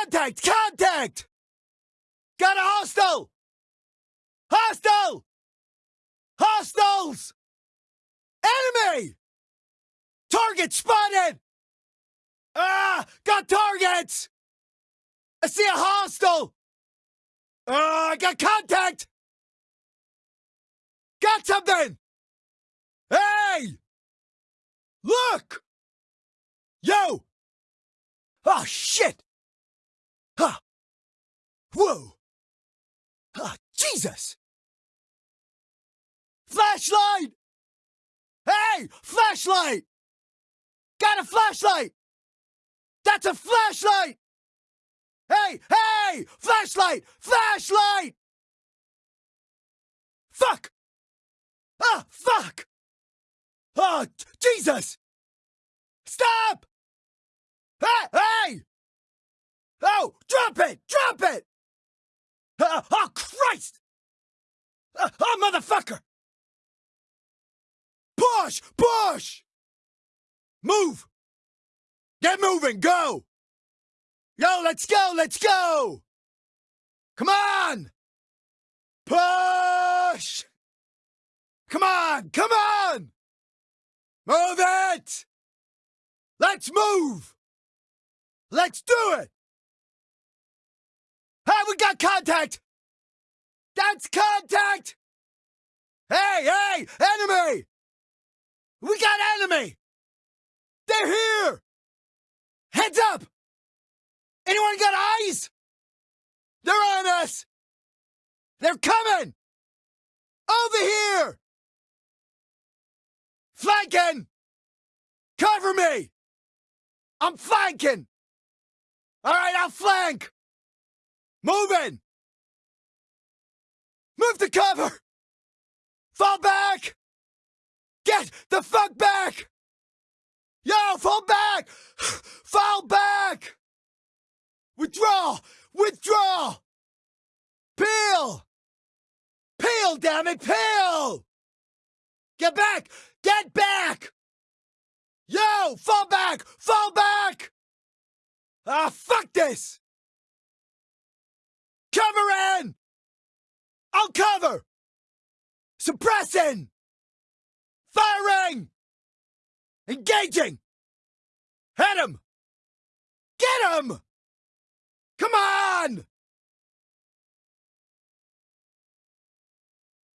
Contact! Contact! Got a hostile! Hostile! Hostiles! Enemy! Target spotted! Ah! Got targets! I see a hostile! Ah! I got contact! Got something! Hey! Look! Yo! Oh, shit! Whoa! Ah, Jesus! Flashlight! Hey! Flashlight! Got a flashlight! That's a flashlight! Hey! Hey! Flashlight! Flashlight! Fuck! Ah! Fuck! Oh, Jesus! Stop! Hey! Hey! Oh! Drop it! Drop it! Uh, oh, Christ! Uh, oh, motherfucker! Push! Push! Move! Get moving! Go! Yo, let's go! Let's go! Come on! Push! Come on! Come on! Move it! Let's move! Let's do it! We got contact! That's contact! Hey, hey, enemy! We got enemy! They're here! Heads up! Anyone got eyes? They're on us! They're coming! Over here! Flanking! Cover me! I'm flanking! Alright, I'll flank! Moving! Move to cover! Fall back! Get the fuck back! Yo, fall back! Fall back! Withdraw! Withdraw! Peel! Peel, damn it, peel! Get back! Get back! Yo, fall back! Fall back! Ah, fuck this! Cover in! I'll cover! Suppressing! Firing! Engaging! Hit him! Get him! Come on!